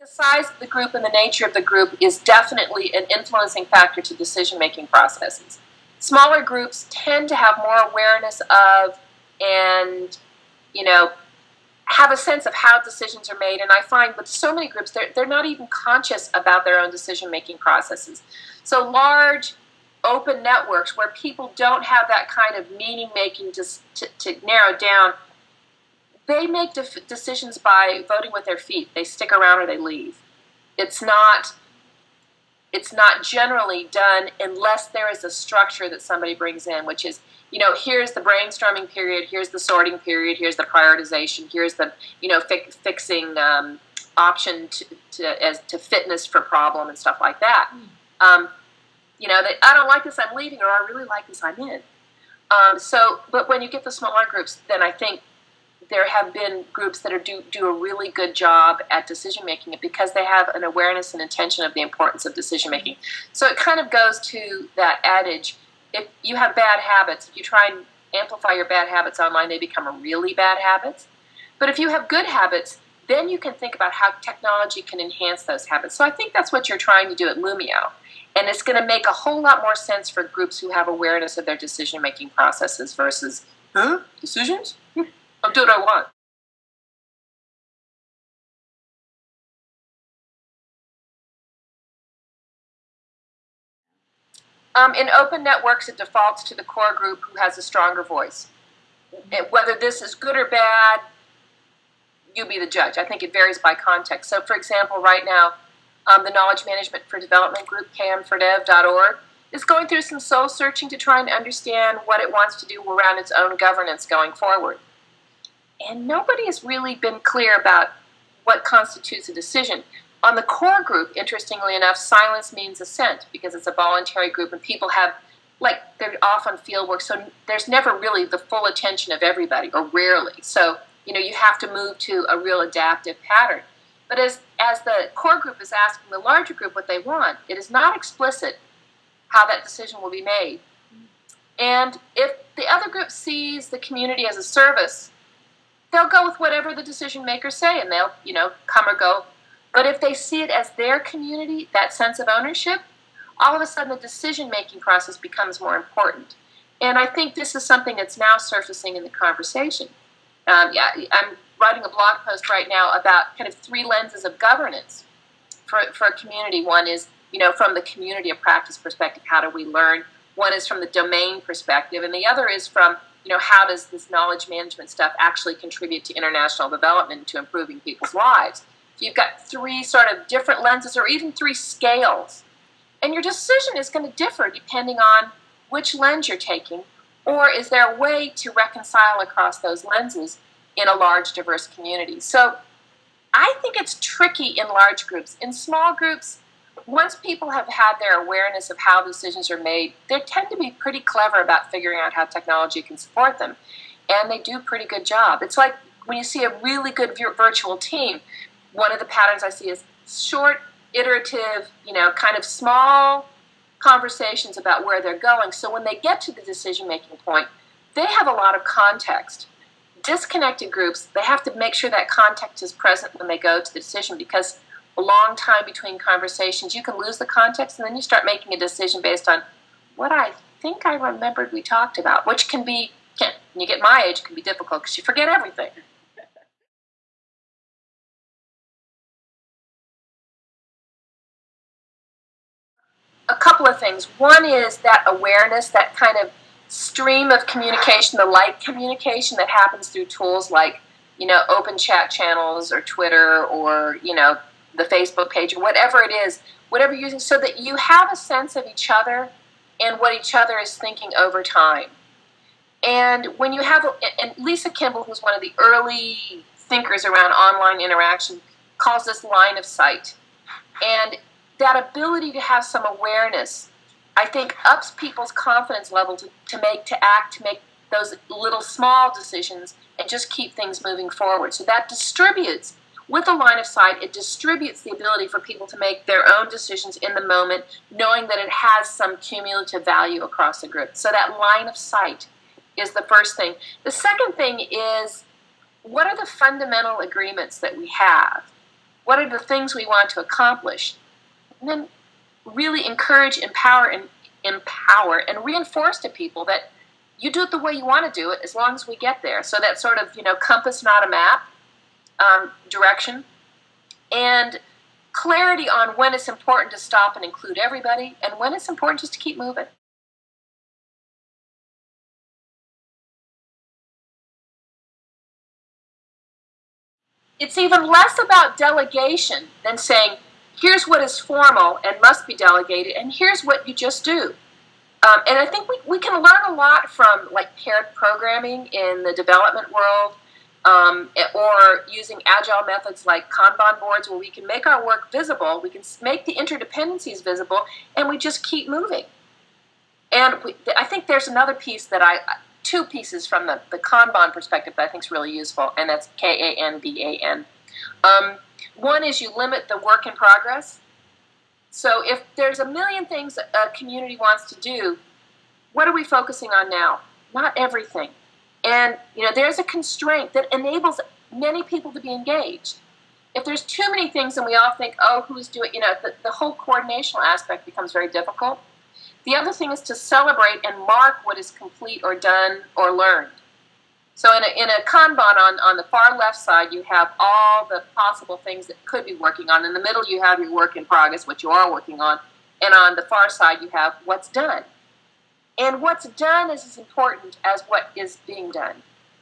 The size of the group and the nature of the group is definitely an influencing factor to decision-making processes. Smaller groups tend to have more awareness of and, you know, have a sense of how decisions are made. And I find with so many groups, they're, they're not even conscious about their own decision-making processes. So large open networks where people don't have that kind of meaning-making to, to, to narrow down they make decisions by voting with their feet. They stick around or they leave. It's not it's not generally done unless there is a structure that somebody brings in, which is, you know, here's the brainstorming period, here's the sorting period, here's the prioritization, here's the, you know, fi fixing um, option to, to, as, to fitness for problem and stuff like that. Hmm. Um, you know, that I don't like this, I'm leaving, or I really like this, I'm in. Um, so, but when you get the smaller groups, then I think there have been groups that are do, do a really good job at decision making because they have an awareness and intention of the importance of decision making. So it kind of goes to that adage if you have bad habits, if you try and amplify your bad habits online, they become really bad habits. But if you have good habits, then you can think about how technology can enhance those habits. So I think that's what you're trying to do at Loomio. And it's going to make a whole lot more sense for groups who have awareness of their decision making processes versus, huh? Decisions? I'll do what I want. Um, in open networks, it defaults to the core group who has a stronger voice. Whether this is good or bad, you be the judge. I think it varies by context. So, for example, right now, um, the Knowledge Management for Development group, km4dev.org, is going through some soul searching to try and understand what it wants to do around its own governance going forward. And nobody has really been clear about what constitutes a decision. On the core group, interestingly enough, silence means assent because it's a voluntary group and people have, like, they're off on field work, so there's never really the full attention of everybody, or rarely. So, you know, you have to move to a real adaptive pattern. But as, as the core group is asking the larger group what they want, it is not explicit how that decision will be made. And if the other group sees the community as a service, they'll go with whatever the decision makers say and they'll, you know, come or go. But if they see it as their community, that sense of ownership, all of a sudden the decision making process becomes more important. And I think this is something that's now surfacing in the conversation. Um, yeah, I'm writing a blog post right now about kind of three lenses of governance for, for a community. One is, you know, from the community of practice perspective, how do we learn? One is from the domain perspective, and the other is from you know, how does this knowledge management stuff actually contribute to international development, to improving people's lives? So you've got three sort of different lenses or even three scales. And your decision is going to differ depending on which lens you're taking, or is there a way to reconcile across those lenses in a large, diverse community? So I think it's tricky in large groups. In small groups, once people have had their awareness of how decisions are made, they tend to be pretty clever about figuring out how technology can support them. And they do a pretty good job. It's like when you see a really good virtual team, one of the patterns I see is short, iterative, you know, kind of small conversations about where they're going. So when they get to the decision making point, they have a lot of context. Disconnected groups, they have to make sure that context is present when they go to the decision because a long time between conversations, you can lose the context and then you start making a decision based on what I think I remembered we talked about, which can be, can, when you get my age, can be difficult because you forget everything. a couple of things. One is that awareness, that kind of stream of communication, the light communication that happens through tools like, you know, open chat channels or Twitter or, you know, the Facebook page or whatever it is, whatever you're using, so that you have a sense of each other and what each other is thinking over time. And when you have, and Lisa Kimball, who's one of the early thinkers around online interaction, calls this line of sight. And that ability to have some awareness, I think, ups people's confidence level to, to make, to act, to make those little small decisions and just keep things moving forward. So that distributes with a line of sight, it distributes the ability for people to make their own decisions in the moment, knowing that it has some cumulative value across the group. So that line of sight is the first thing. The second thing is what are the fundamental agreements that we have? What are the things we want to accomplish? And then really encourage, empower, and empower and reinforce to people that you do it the way you want to do it as long as we get there. So that sort of, you know, compass, not a map um, direction. And clarity on when it's important to stop and include everybody and when it's important just to keep moving. It's even less about delegation than saying, here's what is formal and must be delegated, and here's what you just do. Um, and I think we, we can learn a lot from like paired programming in the development world um, or using agile methods like Kanban boards where we can make our work visible, we can make the interdependencies visible, and we just keep moving. And we, I think there's another piece that I, two pieces from the, the Kanban perspective that I think is really useful, and that's K A N B A N. Um, one is you limit the work in progress. So if there's a million things a community wants to do, what are we focusing on now? Not everything. And you know, there's a constraint that enables many people to be engaged. If there's too many things and we all think, oh, who's doing, you know, the, the whole coordination aspect becomes very difficult. The other thing is to celebrate and mark what is complete or done or learned. So in a, in a Kanban on, on the far left side, you have all the possible things that could be working on. In the middle, you have your work in progress, what you are working on. And on the far side, you have what's done. And what's done is as important as what is being done.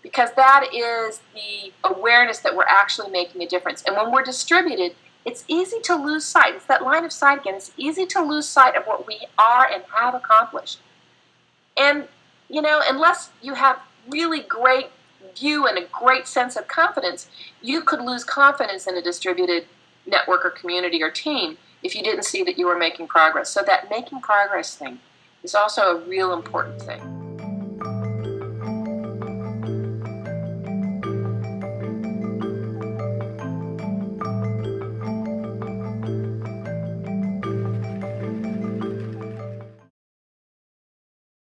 Because that is the awareness that we're actually making a difference. And when we're distributed, it's easy to lose sight. It's that line of sight again. It's easy to lose sight of what we are and have accomplished. And, you know, unless you have really great view and a great sense of confidence, you could lose confidence in a distributed network or community or team if you didn't see that you were making progress. So that making progress thing is also a real important thing.